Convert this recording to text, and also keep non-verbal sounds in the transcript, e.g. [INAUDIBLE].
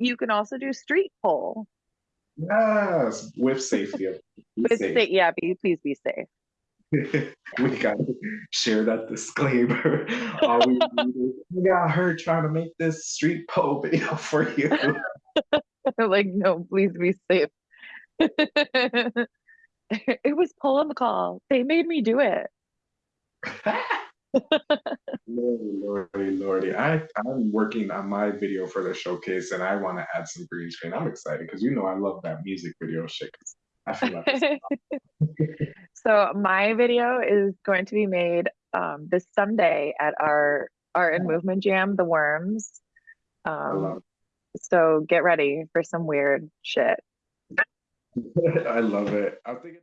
you can also do street pole. Yes, with safety. be safe. stay, yeah, be, please be safe. [LAUGHS] we gotta share that disclaimer. [LAUGHS] All we is, we got her trying to make this street pole video for you. [LAUGHS] like, no, please be safe. it was pole on the call. They made me do it. Lordy, lordy. I, I'm working on my video for the showcase and I want to add some green screen. I'm excited because you know I love that music video shit. I feel like [LAUGHS] [LAUGHS] so my video is going to be made um, this Sunday at our Art and Movement Jam, The Worms. Um, so get ready for some weird shit. [LAUGHS] I love it. I'm thinking.